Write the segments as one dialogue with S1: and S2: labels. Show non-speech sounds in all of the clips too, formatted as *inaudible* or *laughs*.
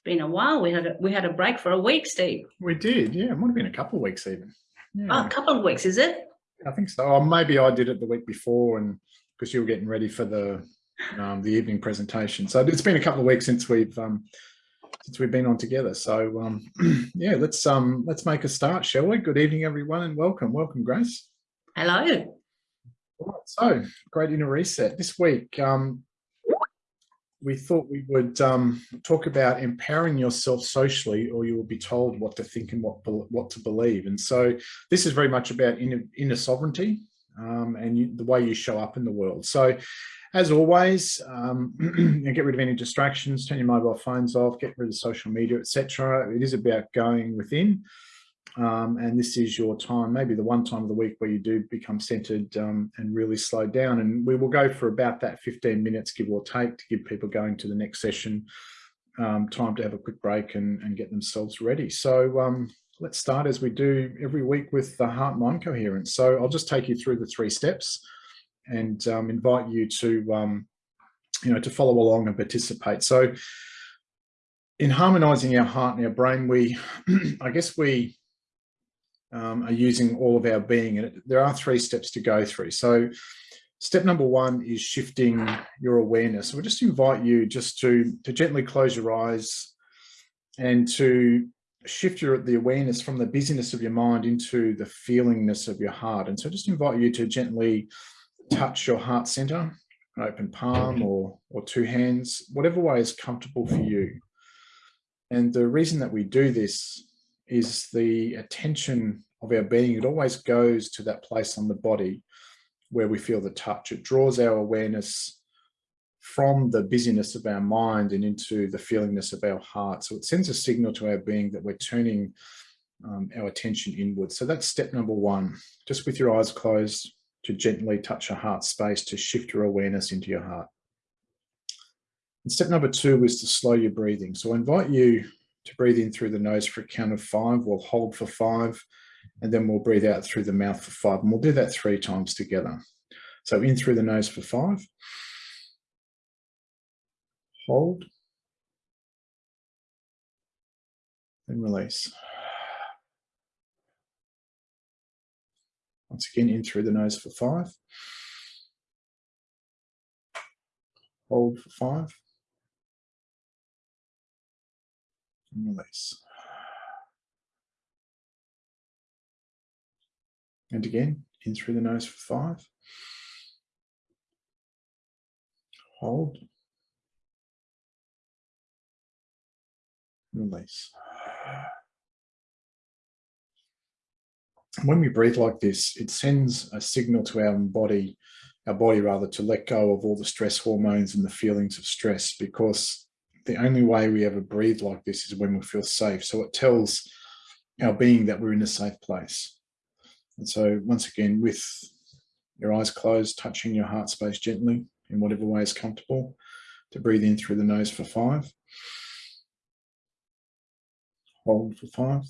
S1: It's been a while. We had a, we had a break for a week, Steve.
S2: We did, yeah. It might have been a couple of weeks even.
S1: Oh, a couple of weeks, is it?
S2: I think so. Or maybe I did it the week before, and because you were getting ready for the um, the evening presentation. So it's been a couple of weeks since we've um, since we've been on together. So um, *clears throat* yeah, let's um let's make a start, shall we? Good evening, everyone, and welcome, welcome, Grace.
S1: Hello.
S2: Right, so great inner reset this week. Um, we thought we would um, talk about empowering yourself socially, or you will be told what to think and what what to believe. And so this is very much about inner, inner sovereignty um, and you, the way you show up in the world. So as always, um, *clears throat* get rid of any distractions, turn your mobile phones off, get rid of social media, etc. It is about going within. Um, and this is your time, maybe the one time of the week where you do become centered um, and really slow down. And we will go for about that 15 minutes, give or take, to give people going to the next session um, time to have a quick break and, and get themselves ready. So um, let's start as we do every week with the heart-mind coherence. So I'll just take you through the three steps and um, invite you to, um, you know, to follow along and participate. So in harmonizing our heart and our brain, we, *clears throat* I guess we, um, are using all of our being. And there are three steps to go through. So step number one is shifting your awareness. So we just invite you just to, to gently close your eyes and to shift your the awareness from the busyness of your mind into the feelingness of your heart. And so just invite you to gently touch your heart center, an open palm or, or two hands, whatever way is comfortable for you. And the reason that we do this is the attention of our being. It always goes to that place on the body where we feel the touch. It draws our awareness from the busyness of our mind and into the feelingness of our heart. So it sends a signal to our being that we're turning um, our attention inward. So that's step number one, just with your eyes closed to gently touch your heart space to shift your awareness into your heart. And step number two is to slow your breathing. So I invite you to breathe in through the nose for a count of five. We'll hold for five, and then we'll breathe out through the mouth for five. And we'll do that three times together. So in through the nose for five. Hold. And release. Once again, in through the nose for five. Hold for five. And release. And again, in through the nose for five. Hold. Release. When we breathe like this, it sends a signal to our body, our body rather, to let go of all the stress hormones and the feelings of stress because the only way we ever breathe like this is when we feel safe. So it tells our being that we're in a safe place. And so once again, with your eyes closed, touching your heart space gently in whatever way is comfortable, to breathe in through the nose for five. Hold for five.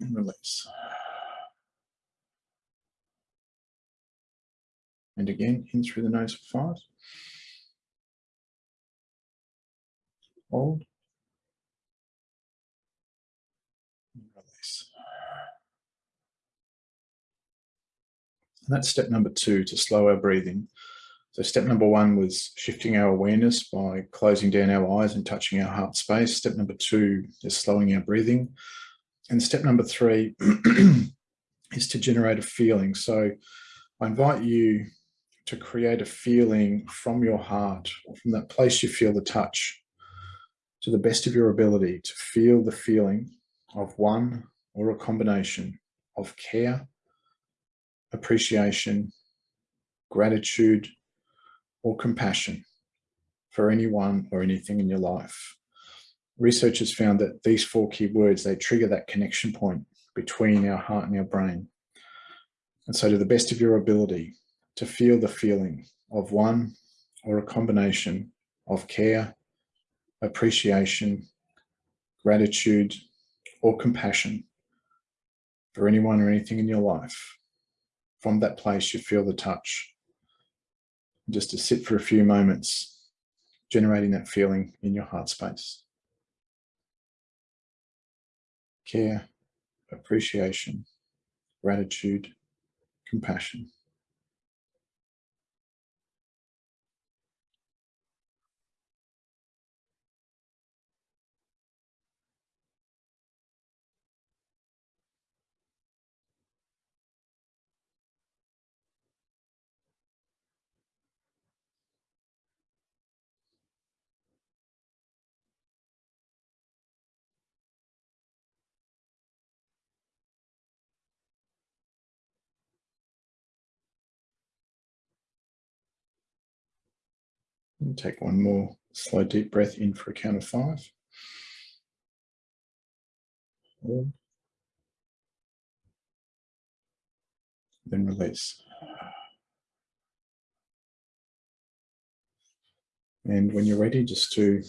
S2: And release. And again, in through the nose for five. Hold. And that's step number two to slow our breathing. So step number one was shifting our awareness by closing down our eyes and touching our heart space. Step number two is slowing our breathing. And step number three *clears throat* is to generate a feeling. So I invite you to create a feeling from your heart, from that place you feel the touch, to the best of your ability to feel the feeling of one or a combination of care, appreciation, gratitude, or compassion for anyone or anything in your life. Research has found that these four key words, they trigger that connection point between our heart and our brain. And so to the best of your ability to feel the feeling of one or a combination of care, appreciation, gratitude, or compassion for anyone or anything in your life. From that place, you feel the touch. Just to sit for a few moments, generating that feeling in your heart space. Care, appreciation, gratitude, compassion. And take one more slow deep breath in for a count of five. Then release. And when you're ready, just to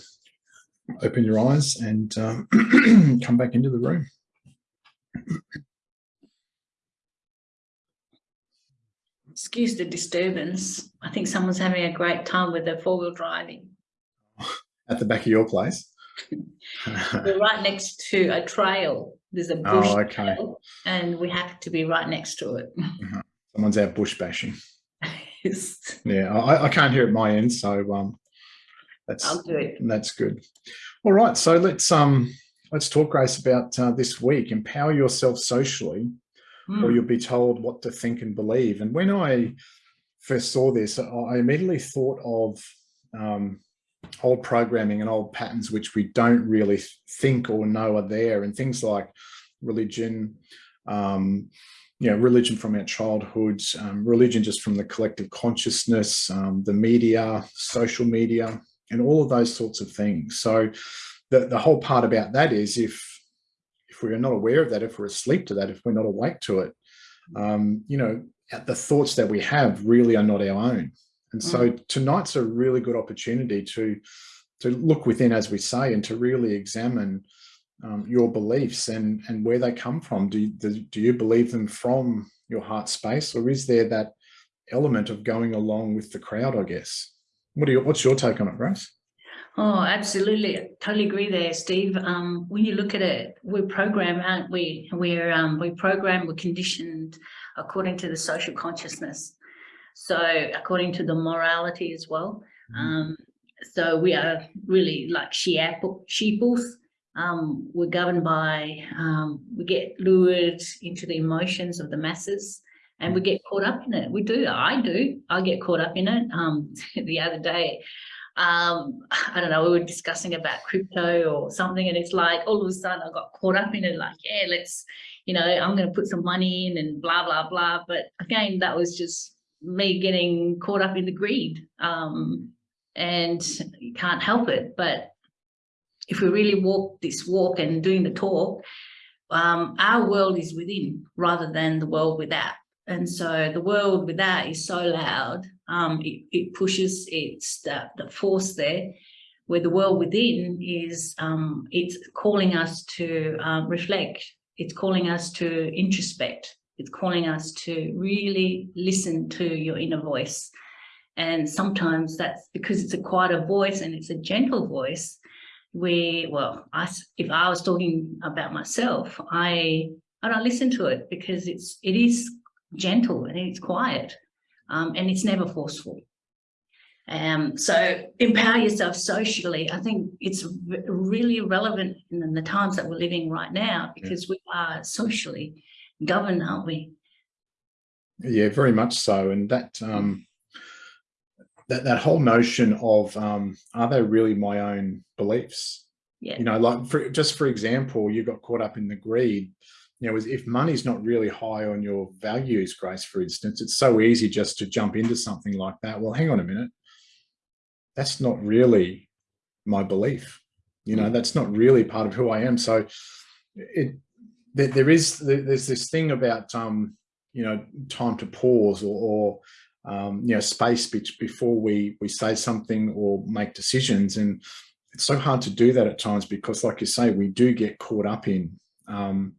S2: open your eyes and um, *clears throat* come back into the room.
S1: Excuse the disturbance. I think someone's having a great time with their four wheel driving. *laughs*
S2: At the back of your place? *laughs*
S1: We're right next to a trail. There's a bush
S2: oh, okay.
S1: trail, and we have to be right next to it.
S2: Someone's out bush bashing. *laughs*
S1: Yes.
S2: Yeah, I, I can't hear at my end, so um, that's
S1: I'll do it.
S2: that's good. All right, so let's um let's talk, Grace, about uh, this week. Empower yourself socially, or
S1: Mm.
S2: you'll be told what to think and believe. And when I first saw this, I immediately thought of um, old programming and old patterns which we don't really think or know are there, and things like religion, um, you know, religion from our childhood, um, religion just from the collective consciousness, um, the media, social media, and all of those sorts of things. So the, the whole part about that is if we're not aware of that, if we're asleep to that, if we're not awake to it, um, you know, the thoughts that we have really are not our own. And so tonight's a really good opportunity to to look within, as we say, and to really examine um, your beliefs and and where they come from. Do you, do, do you believe them from your heart space, or is there that element of going along with the crowd? I guess. What do you? What's your take on it, Grace?
S1: Oh, absolutely. Totally agree there, Steve. Um, when you look at it, we're programmed, aren't we? We're um, we programmed, we're conditioned according to the social consciousness. So according to the morality as well.
S2: Mhm.
S1: Um, so we are really like sheep, sheeples. Um, we're governed by, um, we get lured into the emotions of the masses and we get caught up in it. We do, I do, I get caught up in it. Um, *laughs* the other day, um, I don't know, we were discussing about crypto or something and it's like all of a sudden I got caught up in it like, yeah, let's, you know, I'm going to put some money in and blah, blah, blah. But again, that was just me getting caught up in the greed. Um, and you can't help it. But if we really walk this walk and doing the talk, um, our world is within rather than the world without. And so the world without is so loud, um, it, it pushes, it's the, the force there, where the world within is, um, it's calling us to um, reflect, it's calling us to introspect, it's calling us to really listen to your inner voice. And sometimes that's because it's a quieter voice and it's a gentle voice, where, well, I, if I was talking about myself, I, I don't listen to it because it's, it is gentle and it's quiet um, and it's never forceful. Um, so empower yourself socially. I think it's really relevant in the times that we're living right now because we are socially governed, aren't we?
S2: Yeah, very much so. And that um, that that whole notion of um, are they really my own beliefs?
S1: Yeah.
S2: You know, like for, just for example, you got caught up in the greed. You know, if money's not really high on your values, Grace, for instance, it's so easy just to jump into something like that. Well, hang on a minute. That's not really my belief. You know, that's not really part of who I am. So it there, there is there's this thing about um, you know time to pause or, or um, you know space be before we we say something or make decisions and it's so hard to do that at times because like you say we do get caught up in um,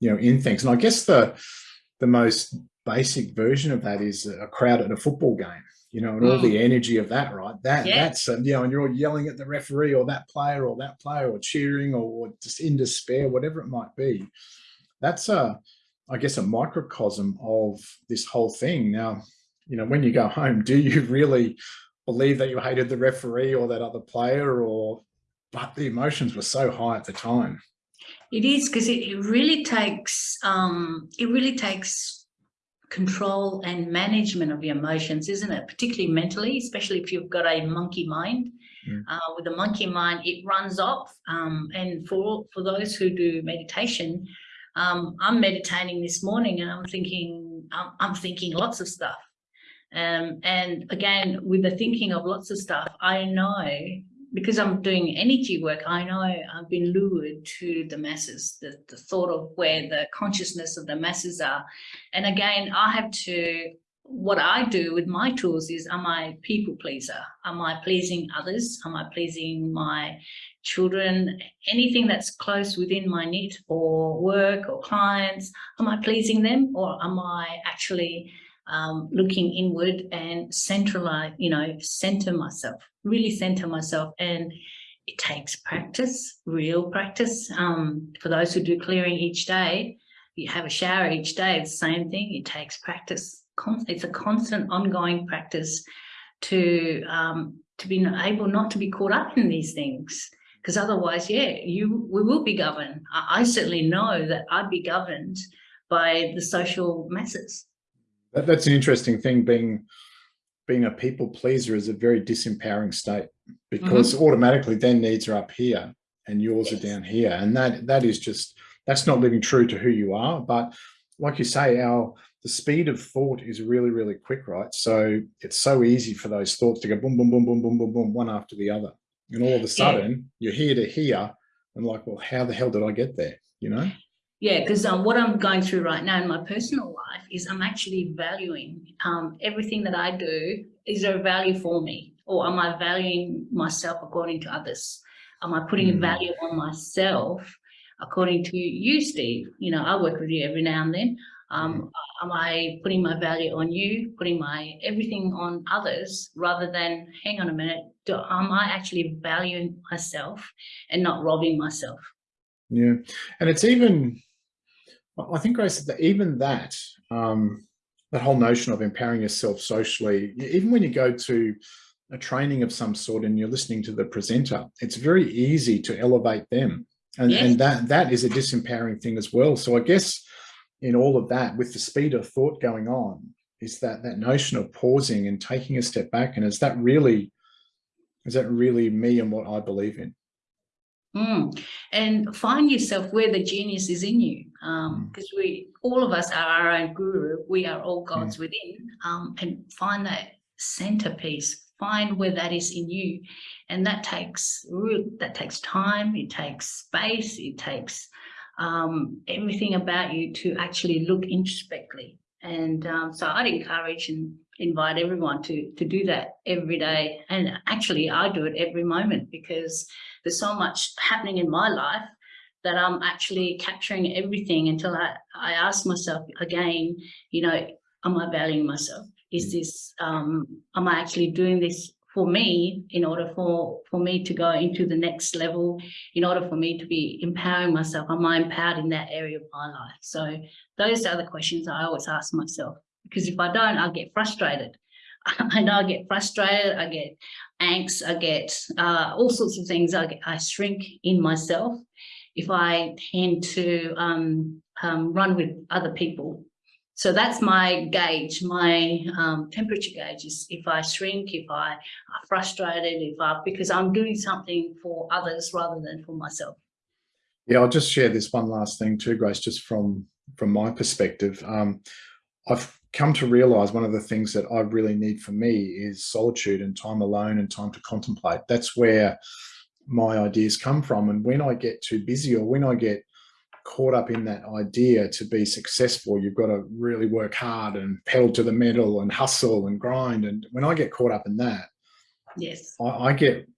S2: you know in things and I guess the the most basic version of that is a crowd at a football game you know, and all
S1: Mm.
S2: the energy of that, right? That
S1: Yeah.
S2: that's um, you know, and you're all yelling at the referee or that player or that player or cheering or just in despair, whatever it might be. That's a, I guess, a microcosm of this whole thing. Now, you know, when you go home, do you *laughs* really believe that you hated the referee or that other player or but the emotions were so high at the time.
S1: It is because it, it really takes um, it really takes control and management of your emotions, isn't it? Particularly mentally, especially if you've got a monkey mind.
S2: Mm.
S1: Uh, with a monkey mind, it runs off. Um, and for for those who do meditation, um, I'm meditating this morning, and I'm thinking I'm, I'm thinking lots of stuff. Um, and again, with the thinking of lots of stuff, I know because I'm doing energy work, I know I've been lured to the masses, the, the thought of where the consciousness of the masses are. And again, I have to, what I do with my tools is, am I people pleaser? Am I pleasing others? Am I pleasing my children? Anything that's close within my knit or work or clients, am I pleasing them? Or am I actually um, looking inward and centralize, you know, center myself, really center myself. And it takes practice, real practice. Um, for those who do clearing each day, you have a shower each day, it's the same thing. It takes practice. It's a constant ongoing practice to um, to be able not to be caught up in these things. Because otherwise, yeah, you we will be governed. I, I certainly know that I'd be governed by the social masses.
S2: That, that's an interesting thing. Being being a people pleaser is a very disempowering state because
S1: Mm-hmm.
S2: automatically their needs are up here and yours
S1: Yes.
S2: are down here, and that that is just that's not living true to who you are. But like you say, our the speed of thought is really really quick, right? So it's so easy for those thoughts to go boom boom boom boom boom boom boom one after the other, and all of a sudden you're here to here, and like, well, how the hell did I get there? You know?
S1: Yeah, because um, what I'm going through right now in my personal life is I'm actually valuing um, everything that I do. Is there a value for me, or am I valuing myself according to others? Am I putting
S2: Mm.
S1: a value on myself according to you, Steve? You know, I work with you every now and then. Um, Am I putting my value on you, putting my everything on others, rather than hang on a minute? Do, am I actually valuing myself and not robbing myself?
S2: Yeah, and it's even, I think, Grace, that even that, um, that whole notion of empowering yourself socially, even when you go to a training of some sort and you're listening to the presenter, it's very easy to elevate them, and
S1: Yes.
S2: and that that is a disempowering thing as well. So I guess in all of that, with the speed of thought going on, is that that notion of pausing and taking a step back, and is that really, is that really me and what I believe in?
S1: Mm. And find yourself where the genius is in you,
S2: Mm.
S1: because we, all of us are our own guru. We are all gods within, um, and find that centerpiece. Find where that is in you, and that takes that takes time. It takes space. It takes um, everything about you to actually look introspectively. And um, so, I'd encourage and invite everyone to to do that every day. And actually, I do it every moment because there's so much happening in my life that I'm actually capturing everything until I, I ask myself again, you know, am I valuing myself? Is this, um, am I actually doing this for me in order for, for me to go into the next level, in order for me to be empowering myself? Am I empowered in that area of my life? So those are the questions I always ask myself, because if I don't, I'll get frustrated. *laughs* I know I get frustrated, I get angst, I get uh, all sorts of things. I, get, I shrink in myself if I tend to um, um, run with other people. So that's my gauge, my um, temperature gauge is if I shrink, if I are frustrated, if I, because I'm doing something for others rather than for myself.
S2: Yeah, I'll just share this one last thing too, Grace, just from from my perspective. Um, I've come to realize one of the things that I really need for me is solitude and time alone and time to contemplate. That's where my ideas come from. And when I get too busy or when I get caught up in that idea to be successful, you've got to really work hard and pedal to the metal and hustle and grind. And when I get caught up in that,
S1: Yes.
S2: I, I get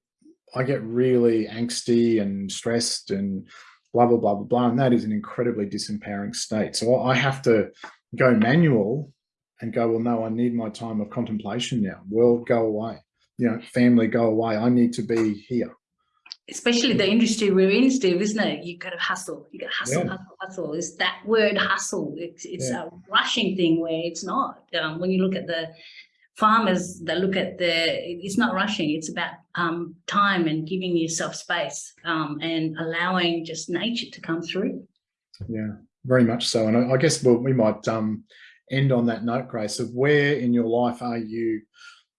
S2: I get really angsty and stressed and blah blah blah blah blah, and that is an incredibly disempowering state. So I have to go manual and go, well, no, I need my time of contemplation now. World, go away. You know, family, go away. I need to be here.
S1: especially the industry we're in, Steve, isn't it? You gotta hustle, you gotta hustle,
S2: Yeah.
S1: hustle, hustle. It's that word hustle. It's, it's a rushing thing where it's not. Um, when you look at the farmers that look at the, it's not rushing. It's about um, time and giving yourself space um, and allowing just nature to come through.
S2: Yeah, very much so. And I, I guess we'll, we might um, end on that note, Grace, of where in your life are you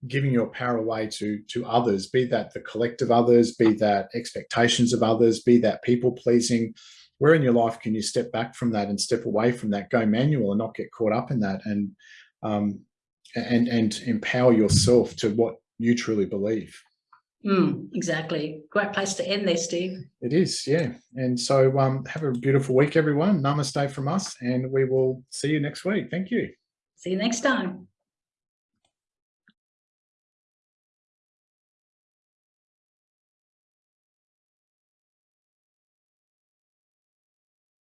S2: giving your power away to to others, be that the collective others, be that expectations of others, be that people pleasing. Where in your life can you step back from that and step away from that, go manual and not get caught up in that and um, and and empower yourself to what you truly believe.
S1: Mm, exactly. Great place to end there, Steve.
S2: It is, yeah. And so um, have a beautiful week, everyone. Namaste from us, and we will see you next week. Thank you.
S1: See you next time.